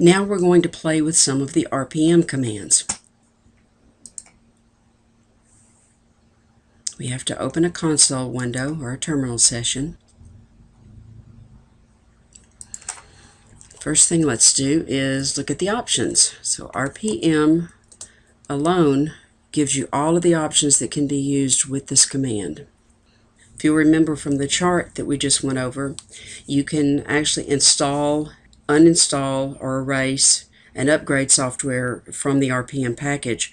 Now we're going to play with some of the RPM commands. We have to open a console window or a terminal session. First thing let's do is look at the options. So RPM alone gives you all of the options that can be used with this command. If you remember from the chart that we just went over, you can actually install, uninstall, or erase and upgrade software from the RPM package,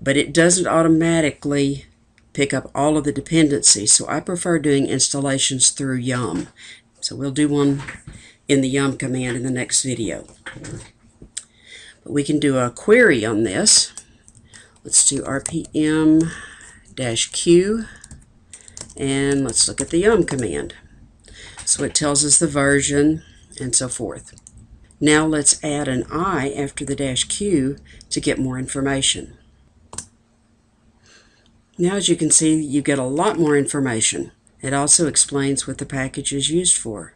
but it doesn't automatically pick up all of the dependencies, so I prefer doing installations through Yum. So we'll do one in the Yum command in the next video. But we can do a query on this. Let's do RPM-Q and let's look at the yum command. So it tells us the version and so forth. Now let's add an I after the dash Q to get more information. Now as you can see you get a lot more information. It also explains what the package is used for.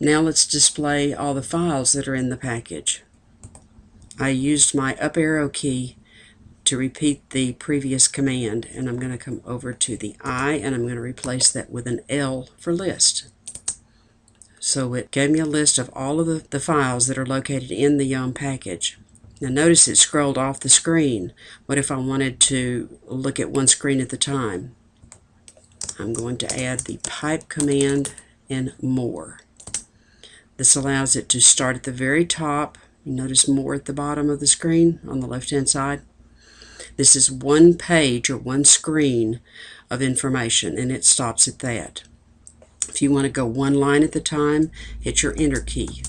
Now let's display all the files that are in the package. I used my up arrow key to repeat the previous command and I'm going to come over to the I and I'm going to replace that with an L for list. So it gave me a list of all of the, the files that are located in the Yum package. Now notice it scrolled off the screen. What if I wanted to look at one screen at the time? I'm going to add the pipe command and more. This allows it to start at the very top. Notice more at the bottom of the screen on the left hand side. This is one page or one screen of information and it stops at that. If you want to go one line at the time, hit your enter key.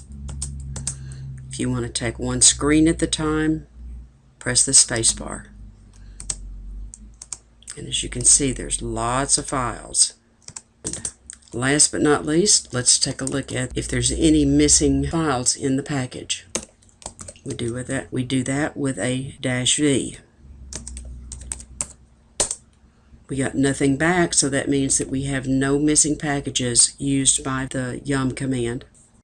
If you want to take one screen at the time, press the space bar. And as you can see, there's lots of files. Last but not least, let's take a look at if there's any missing files in the package. We do with that. We do that with a dash V. We got nothing back, so that means that we have no missing packages used by the yum command.